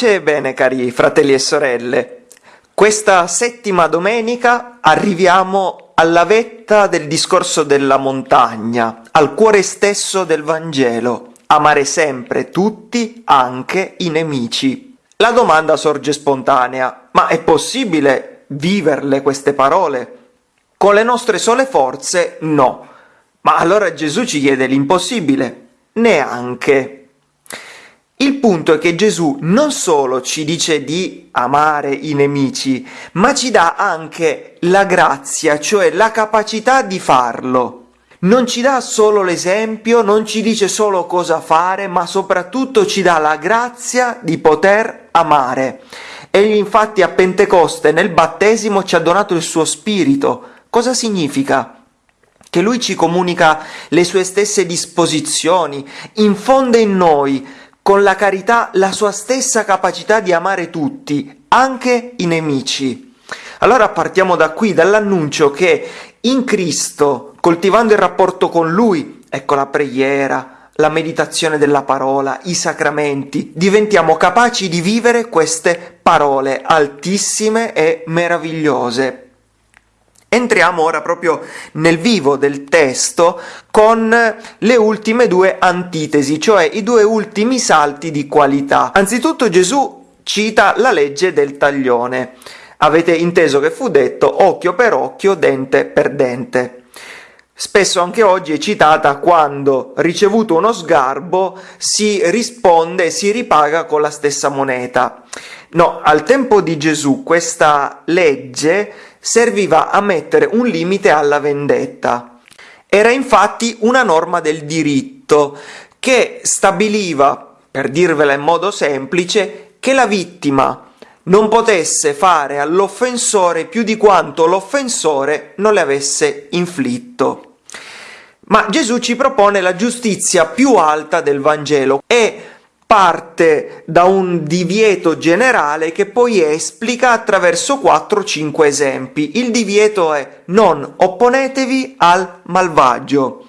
Pace e bene cari fratelli e sorelle. Questa settima domenica arriviamo alla vetta del discorso della montagna, al cuore stesso del Vangelo, amare sempre tutti, anche i nemici. La domanda sorge spontanea, ma è possibile viverle queste parole? Con le nostre sole forze no. Ma allora Gesù ci chiede l'impossibile? Neanche. Il punto è che Gesù non solo ci dice di amare i nemici, ma ci dà anche la grazia, cioè la capacità di farlo. Non ci dà solo l'esempio, non ci dice solo cosa fare, ma soprattutto ci dà la grazia di poter amare. Egli infatti a Pentecoste nel battesimo ci ha donato il suo spirito. Cosa significa? Che lui ci comunica le sue stesse disposizioni, infonde in noi con la carità la sua stessa capacità di amare tutti, anche i nemici. Allora partiamo da qui, dall'annuncio che in Cristo, coltivando il rapporto con Lui, ecco la preghiera, la meditazione della parola, i sacramenti, diventiamo capaci di vivere queste parole altissime e meravigliose. Entriamo ora proprio nel vivo del testo con le ultime due antitesi, cioè i due ultimi salti di qualità. Anzitutto Gesù cita la legge del taglione. Avete inteso che fu detto occhio per occhio, dente per dente. Spesso anche oggi è citata quando, ricevuto uno sgarbo, si risponde e si ripaga con la stessa moneta. No, al tempo di Gesù questa legge serviva a mettere un limite alla vendetta. Era infatti una norma del diritto che stabiliva, per dirvela in modo semplice, che la vittima non potesse fare all'offensore più di quanto l'offensore non le avesse inflitto. Ma Gesù ci propone la giustizia più alta del Vangelo e parte da un divieto generale che poi esplica attraverso 4-5 esempi. Il divieto è non opponetevi al malvagio,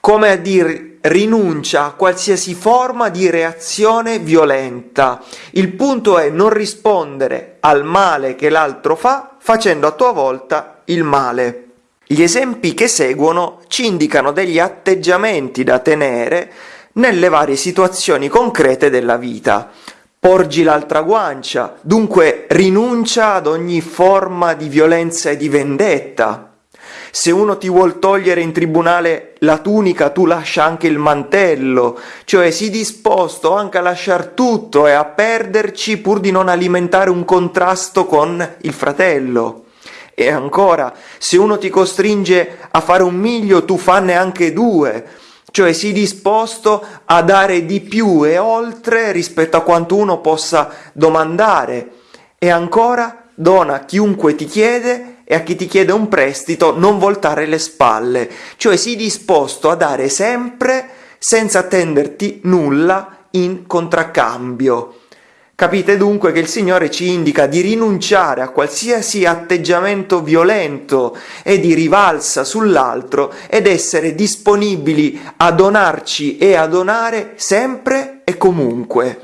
come a dire rinuncia a qualsiasi forma di reazione violenta. Il punto è non rispondere al male che l'altro fa facendo a tua volta il male. Gli esempi che seguono ci indicano degli atteggiamenti da tenere nelle varie situazioni concrete della vita. Porgi l'altra guancia, dunque rinuncia ad ogni forma di violenza e di vendetta. Se uno ti vuol togliere in tribunale la tunica, tu lascia anche il mantello, cioè sii disposto anche a lasciar tutto e a perderci pur di non alimentare un contrasto con il fratello. E ancora, se uno ti costringe a fare un miglio, tu fanne anche due, cioè sii disposto a dare di più e oltre rispetto a quanto uno possa domandare e ancora dona a chiunque ti chiede e a chi ti chiede un prestito non voltare le spalle, cioè sii disposto a dare sempre senza attenderti nulla in contraccambio. Capite dunque che il Signore ci indica di rinunciare a qualsiasi atteggiamento violento e di rivalsa sull'altro ed essere disponibili a donarci e a donare sempre e comunque.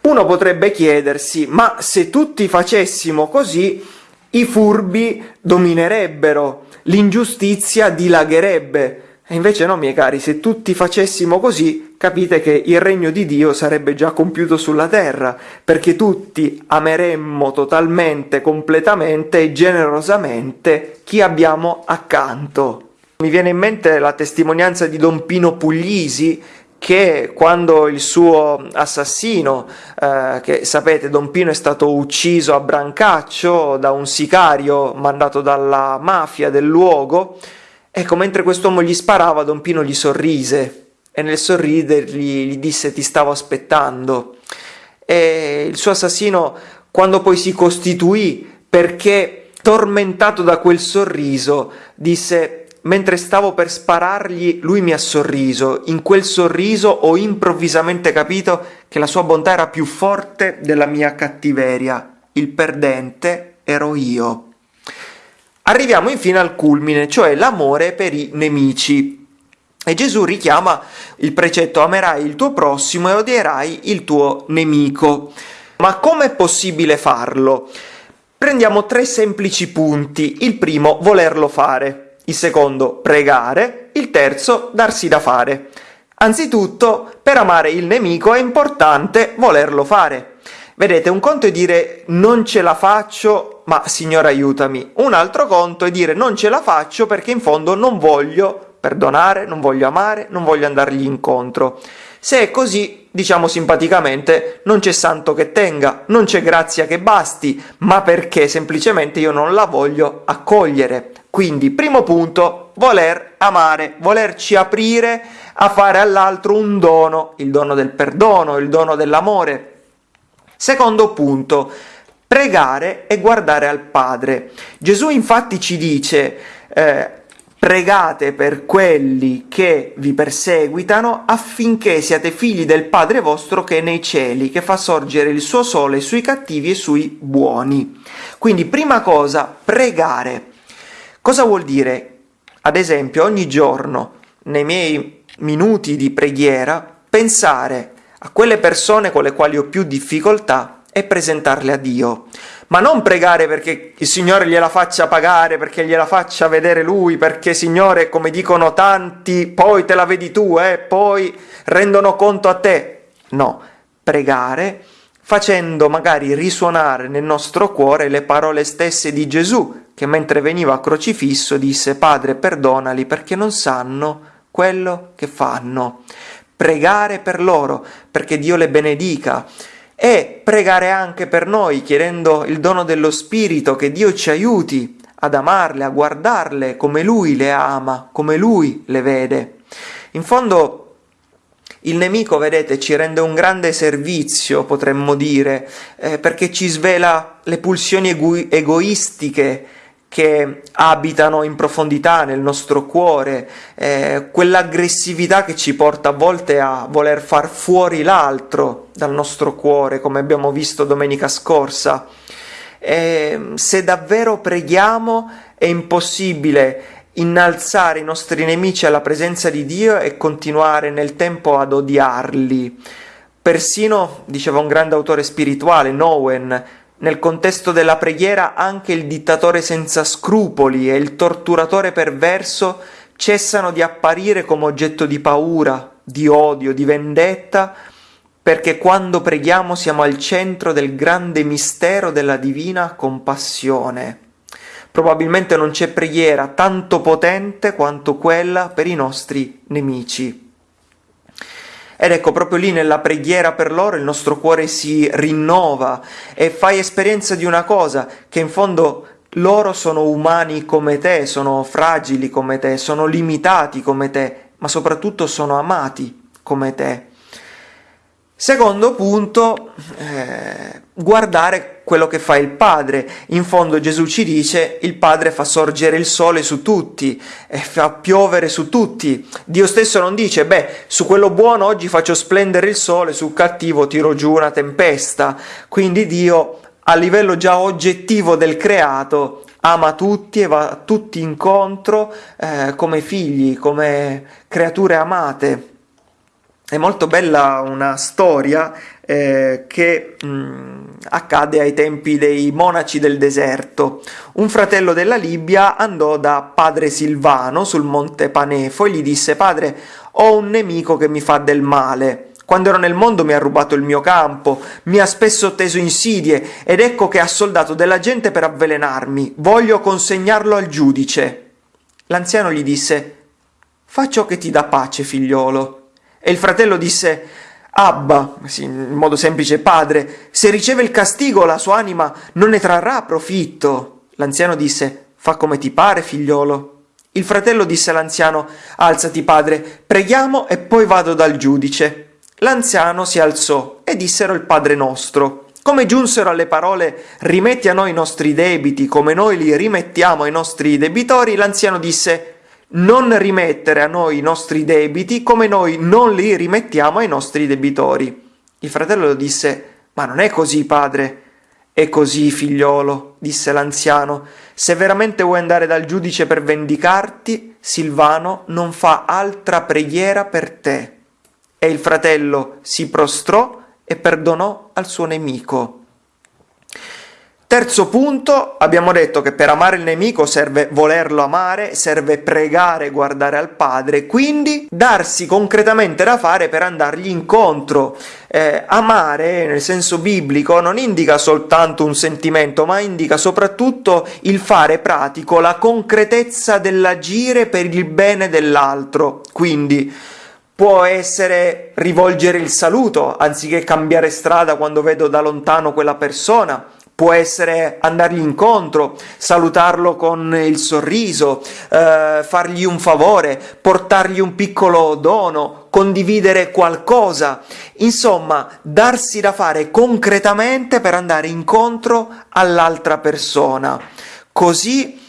Uno potrebbe chiedersi, ma se tutti facessimo così, i furbi dominerebbero, l'ingiustizia dilagherebbe, e invece no, miei cari, se tutti facessimo così, capite che il regno di Dio sarebbe già compiuto sulla terra, perché tutti ameremmo totalmente, completamente e generosamente chi abbiamo accanto. Mi viene in mente la testimonianza di Don Pino Puglisi, che quando il suo assassino, eh, che sapete Don Pino è stato ucciso a Brancaccio da un sicario mandato dalla mafia del luogo, Ecco, mentre quest'uomo gli sparava, Don Pino gli sorrise e nel sorridergli gli disse ti stavo aspettando. E il suo assassino, quando poi si costituì, perché tormentato da quel sorriso, disse mentre stavo per sparargli, lui mi ha sorriso. In quel sorriso ho improvvisamente capito che la sua bontà era più forte della mia cattiveria. Il perdente ero io. Arriviamo infine al culmine, cioè l'amore per i nemici. E Gesù richiama il precetto amerai il tuo prossimo e odierai il tuo nemico. Ma come è possibile farlo? Prendiamo tre semplici punti. Il primo, volerlo fare. Il secondo, pregare. Il terzo, darsi da fare. Anzitutto, per amare il nemico è importante volerlo fare. Vedete, un conto è dire non ce la faccio, ma Signore aiutami. Un altro conto è dire non ce la faccio perché in fondo non voglio perdonare, non voglio amare, non voglio andargli incontro. Se è così, diciamo simpaticamente, non c'è santo che tenga, non c'è grazia che basti, ma perché semplicemente io non la voglio accogliere. Quindi, primo punto, voler amare, volerci aprire a fare all'altro un dono, il dono del perdono, il dono dell'amore. Secondo punto, pregare e guardare al Padre. Gesù infatti ci dice eh, pregate per quelli che vi perseguitano affinché siate figli del Padre vostro che è nei cieli, che fa sorgere il suo sole sui cattivi e sui buoni. Quindi prima cosa, pregare. Cosa vuol dire? Ad esempio, ogni giorno, nei miei minuti di preghiera, pensare a quelle persone con le quali ho più difficoltà e presentarle a Dio ma non pregare perché il Signore gliela faccia pagare, perché gliela faccia vedere Lui, perché Signore, come dicono tanti, poi te la vedi tu, eh, poi rendono conto a te. No, pregare facendo magari risuonare nel nostro cuore le parole stesse di Gesù, che mentre veniva crocifisso disse Padre perdonali perché non sanno quello che fanno. Pregare per loro, perché Dio le benedica e pregare anche per noi, chiedendo il dono dello Spirito, che Dio ci aiuti ad amarle, a guardarle come Lui le ama, come Lui le vede. In fondo il nemico, vedete, ci rende un grande servizio, potremmo dire, eh, perché ci svela le pulsioni ego- egoistiche che abitano in profondità nel nostro cuore, eh, quell'aggressività che ci porta a volte a voler far fuori l'altro dal nostro cuore, come abbiamo visto domenica scorsa. Eh, se davvero preghiamo è impossibile innalzare i nostri nemici alla presenza di Dio e continuare nel tempo ad odiarli. Persino, diceva un grande autore spirituale, Nowen, nel contesto della preghiera anche il dittatore senza scrupoli e il torturatore perverso cessano di apparire come oggetto di paura, di odio, di vendetta, perché quando preghiamo siamo al centro del grande mistero della divina compassione. Probabilmente non c'è preghiera tanto potente quanto quella per i nostri nemici. Ed ecco, proprio lì nella preghiera per loro il nostro cuore si rinnova e fai esperienza di una cosa, che in fondo loro sono umani come te, sono fragili come te, sono limitati come te, ma soprattutto sono amati come te. Secondo punto, eh, guardare quello che fa il Padre. In fondo Gesù ci dice il Padre fa sorgere il sole su tutti fa piovere su tutti. Dio stesso non dice, beh, su quello buono oggi faccio splendere il sole, sul cattivo tiro giù una tempesta. Quindi Dio, a livello già oggettivo del creato, ama tutti e va tutti incontro eh, come figli, come creature amate. È molto bella una storia eh, che mh, mm, accade ai tempi dei monaci del deserto. Un fratello della Libia andò da padre Silvano sul monte Panefo e gli disse Padre, ho un nemico che mi fa del male. Quando ero nel mondo mi ha rubato il mio campo, mi ha spesso teso insidie ed ecco che ha soldato della gente per avvelenarmi. Voglio consegnarlo al giudice. L'anziano gli disse Fa ciò che ti dà pace, figliolo. E il fratello disse, Abba, sì, in modo semplice padre, se riceve il castigo la sua anima non ne trarrà profitto. L'anziano disse, fa come ti pare, figliolo. Il fratello disse all'anziano, alzati padre, preghiamo e poi vado dal giudice. L'anziano si alzò e dissero il Padre nostro. Come giunsero alle parole rimetti a noi i nostri debiti come noi li rimettiamo ai nostri debitori, l'anziano disse non rimettere a noi i nostri debiti come noi non li rimettiamo ai nostri debitori. Il fratello disse, ma non è così, padre. È così, figliolo, disse l'anziano. Se veramente vuoi andare dal giudice per vendicarti, Silvano non fa altra preghiera per te. E il fratello si prostrò e perdonò al suo nemico. Terzo punto, abbiamo detto che per amare il nemico serve volerlo amare, serve pregare, guardare al Padre, quindi darsi concretamente da fare per andargli incontro. Eh, amare, nel senso biblico, non indica soltanto un sentimento, ma indica soprattutto il fare pratico, la concretezza dell'agire per il bene dell'altro. Quindi può essere rivolgere il saluto anziché cambiare strada quando vedo da lontano quella persona può essere andargli incontro, salutarlo con il sorriso, eh, fargli un favore, portargli un piccolo dono, condividere qualcosa, insomma, darsi da fare concretamente per andare incontro all'altra persona. Così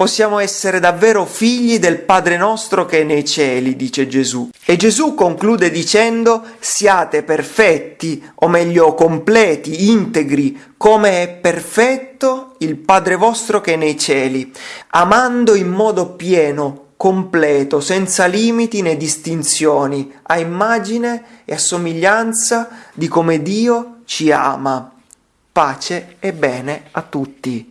possiamo essere davvero figli del Padre nostro che è nei cieli, dice Gesù. E Gesù conclude dicendo siate perfetti, o meglio completi, integri, come è perfetto il Padre vostro che è nei cieli, amando in modo pieno, completo, senza limiti né distinzioni, a immagine e a somiglianza di come Dio ci ama. Pace e bene a tutti.